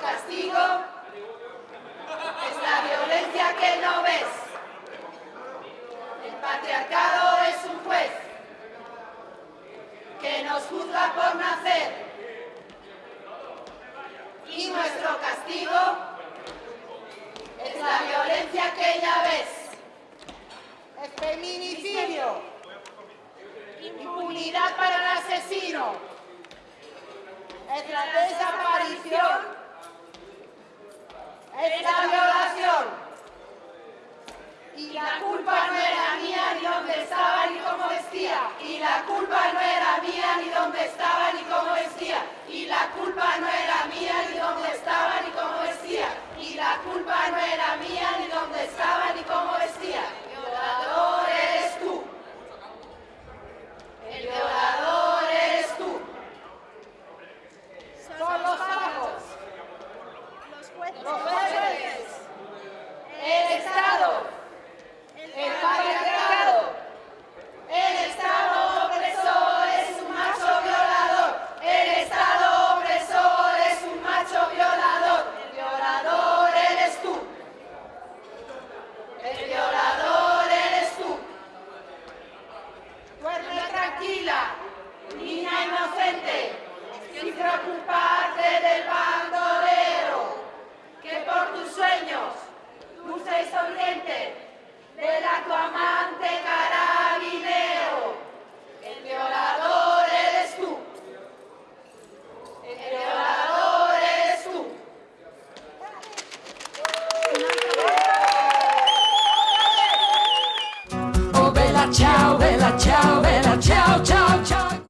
Castigo es la violencia que no ves. El patriarcado es un juez que nos juzga por nacer. Y nuestro castigo es la violencia que ya ves. Es feminicidio. Impunidad para el asesino. Es la desaparición. Los. El Estado. El patriarcado. El Estado opresor es un macho violador. El Estado opresor es un macho violador. El violador eres tú. El violador eres tú. Duerme tranquila, la chave